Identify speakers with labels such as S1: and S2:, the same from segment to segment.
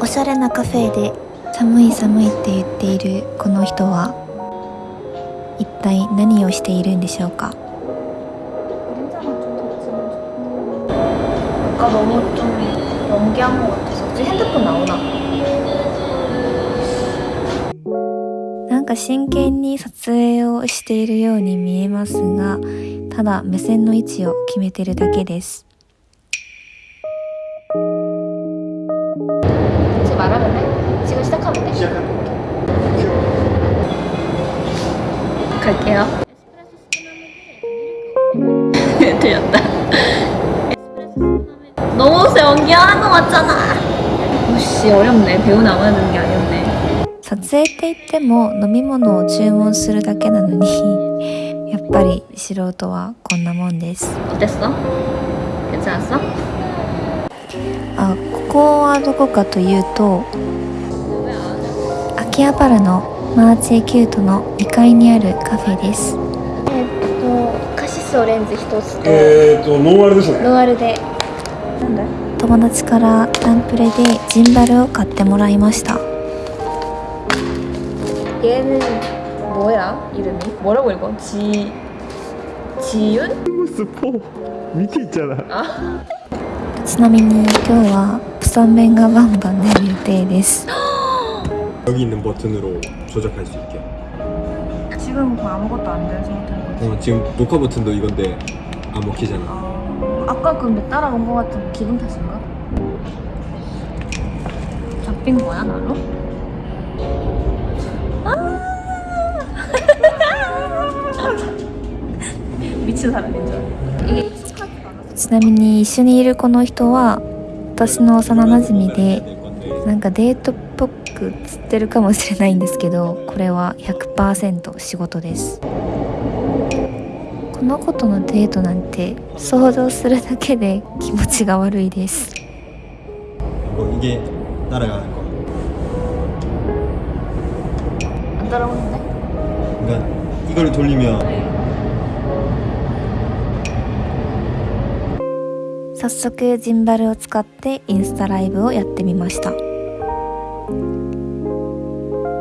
S1: おしゃれなカフェで寒い寒いって言っているこの人は一体何をしているんでしょうか
S2: 아까 너무 좀 연기한 것 같아서 혹시 핸드폰 나오나?
S1: なんか真剣に撮影をしているように見えますがただ目線の位置を決めてるだけです
S2: 갈게요 들렸다 너무 연기하는 거 같잖아 오씨 어렵네 배우 나와야 되는 게 아니었네
S1: 撮影って言っても飲み物を注文するだけなのにやっぱり素人はこんなもんです
S2: 어땠어? 괜찮았어?
S1: あここはどこかというと秋葉原の マーチェキュートの2階にあるカフェです
S2: 또 카시스 오렌지 1つと
S3: えーとノンアルですね
S2: 노아르 데 뭔데?
S1: 友達からタンプレでジンバルを買ってもらいました
S2: 얘는 뭐야 이름이? 뭐라고 읽어? 지... 지윤?
S3: 스포 밑에 있잖아
S1: ちなみに今日はプサン麺がバンバン出る予定です
S3: 여기 있는 버튼으로 조작할 수 있게
S4: 지금 뭐 아무것도 안 된 상태인 거지.
S3: 어, 지금 녹화 버튼도 이건데 안 먹히잖아
S4: 아, 아까 근데 따라온 거 같은 기분 탓인가? 잡힌 거야 나로? 미친 사람인 줄. 이게
S1: ちなみに一緒にいるこの人は私の幼なじみでなんかデートっぽく 釣ってるかもしれないんですけどこれは100%仕事ですこの子とのデートなんて想像するだけで気持ちが悪いです
S3: 뭐 이게 날아가는 거
S4: 안 따라오는데?
S3: 그러니까 이걸 돌리면
S1: 早速ジンバルを使ってインスタライブをやってみました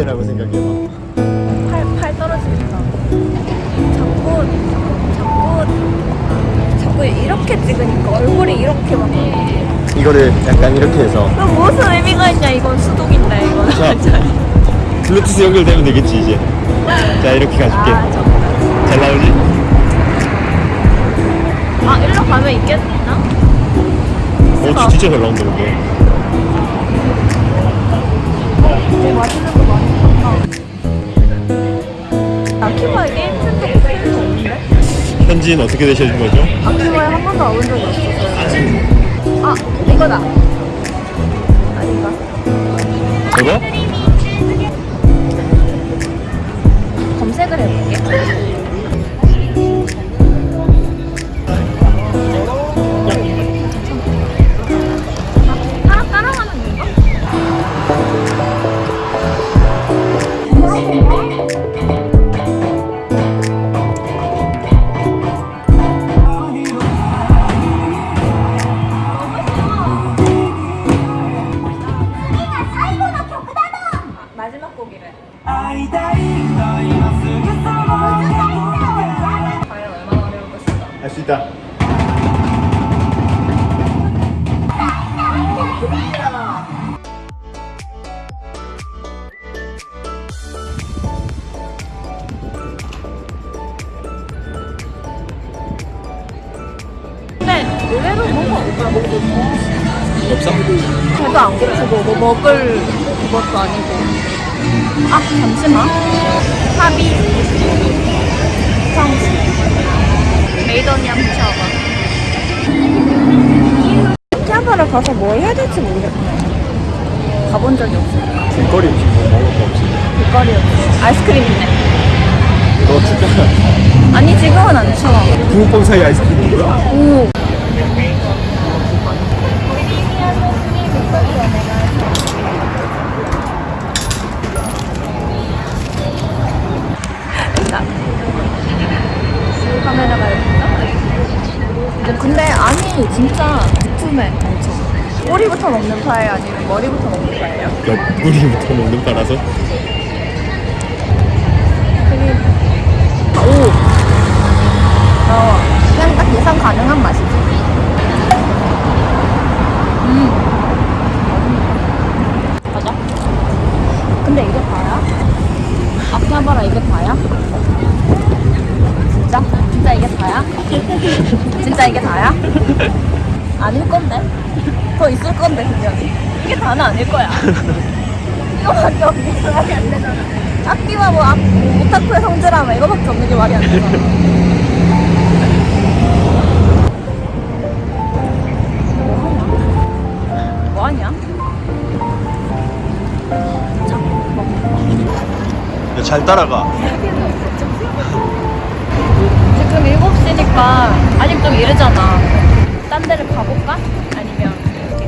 S3: 이 무게라고 생각해봐
S4: 팔, 팔 떨어지겠다. 자꾸, 자꾸, 자꾸 이렇게 찍으니까 얼굴이 이렇게 막.
S3: 이거를 약간 이렇게 해서
S4: 그럼 무슨 의미가 있냐, 이건 수동인데, 이건.
S3: 자, 블루투스 연결되면 되겠지 이제 자 이렇게 가줄게
S4: 아.
S3: 잘 나오지?
S4: 아, 일로 가면 있겠나?
S3: 어 진짜 잘 나온다 근데
S4: 되게 맛 없는데?
S3: 현지인 어떻게 되셔준 거죠?
S4: 아키바에 한 번도 와본 적이 없어서요. 아, 이거다. 아닌가?
S3: 저거?
S4: 검색을 해볼게. 없어? 배도 안 고프고 뭐 먹을 것도 아니고. 아 잠시만. 합이 청시 메이더니아 붙여봐. 가서 뭘 해야 될지 모르겠네. 가본 적이 없으니까.
S3: 길거리 음식 뭐 먹을 거 없지
S4: 길거리 없어. 아이스크림 있네.
S3: 너 춥잖아
S4: 아니, 지금은 안 추워.
S3: 붕어빵 사이 아이스크림 뭐야?
S4: 오. 카메라가 이렇게 근데 아니 진짜 두툼해 엄청. 꼬리부터 먹는 파예요? 아니면 머리부터 먹는 파예요?
S3: 옆구리부터 먹는 파라서?
S4: 오 나와 그냥 딱 예상 가능한 맛이지 음 맞아 근데 이게 다야? 아키하바라 이게 다야? 진짜? 진짜 이게 다야? 진짜 이게 다야? 아닐 건데? 더 있을 건데 분명히. 이게 다는 아닐 거야. 이거밖에 없는 게 말이 안 되잖아. 악기와 뭐, 악, 뭐 오타쿠의 성질하면 이거밖에 없는 게 말이 안 되잖아. 뭐 하냐?
S3: 잘 따라가.
S4: 지금 7 시니까 아직 좀 이르잖아 딴 데를 가볼까? 아니면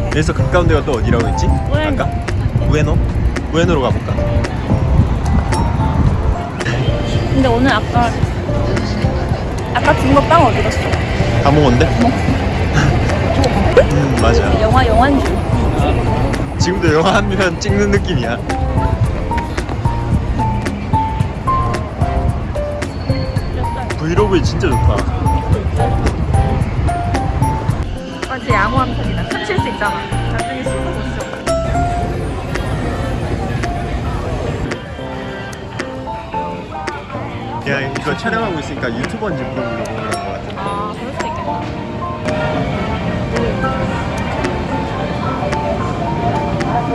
S3: 여기서 가까운 데가 또 어디라고 했지?
S4: 우에노.
S3: 아까? 우에노? 우에노로 가볼까?
S4: 근데 오늘 아까 아까 준 거 빵 어디 갔어?
S3: 다 먹었는데? 음 맞아
S4: 영화 영화인 줄
S3: 지금도 영화 한 편 찍는 느낌이야 브이로그에 진짜 좋다.
S4: 맞지 양호 한 편이다. 숨쉴수 있잖아. 나중에 못 쉬어
S3: 그냥 이거 촬영하고 있으니까 유튜버인지 물어보려고 그런 거 같아
S4: 아 그럴 수도 있겠다.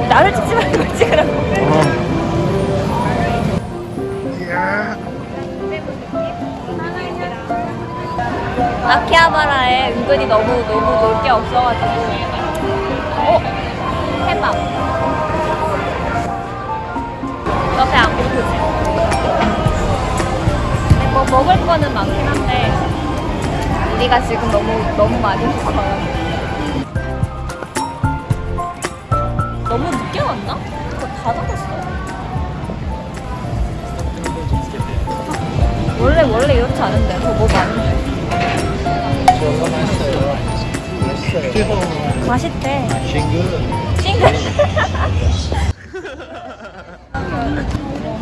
S4: 나를 찍지 말고 찍으라고 아키하바라에 은근히 너무 너무 놀 게 없어가지고 어? 해밥 옆에 안? 근데 뭐 먹을 거는 많긴 한데 우리가 지금 너무 너무 많이 먹어요 너무 늦게 왔나? 이거 다 닫았어 원래 원래 이렇지 않은데 더뭐 많은데 맛있대 싱글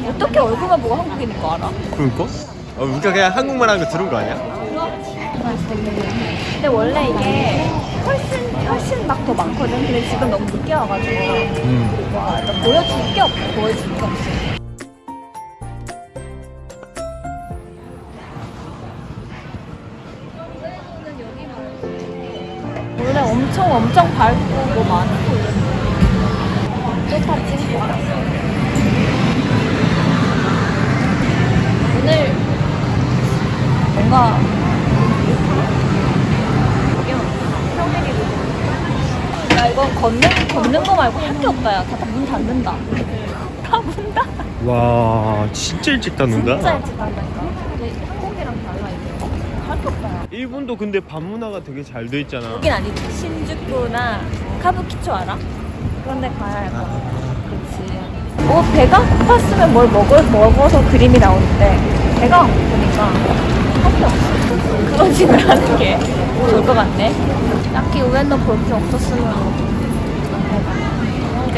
S4: 어떻게 얼굴만 보고 한국인인 거 알아?
S3: 그럴까? 어, 우리가 그냥 한국말 하는 거 들은 거 아니야?
S4: 근데 원래 이게 훨씬 훨씬 막 더 많거든 근데 지금 너무 늦게 와가지고
S3: 음.
S4: 와, 나 보여줄 게 없어 보여줄 게 없어 원래 엄청 엄청 밝고 뭐 많고 똑같이. 오늘 뭔가 야 이건 걷는 걷는 거 말고 할 게 없다 야다 문 닫는다. 다 문다
S3: 와 진짜 일찍 닫는다.
S4: 진짜 일찍 닫는다니까 근데 한국이랑 달라 이게 할 게 없다 야
S3: 일본도 근데 밤문화가 되게 잘 돼 있잖아.
S4: 여긴 아니지. 신주쿠나 카부키초 알아? 그런 데 가야 할 거야 그렇지 어 배가 고팠으면 뭘 먹을, 먹어서 그림이 나오는데 배가 안 고프니까 할게 없어. 클로징을 하는 게 좋을 것 같네. 딱히 우엔도 볼 게 없었으면 이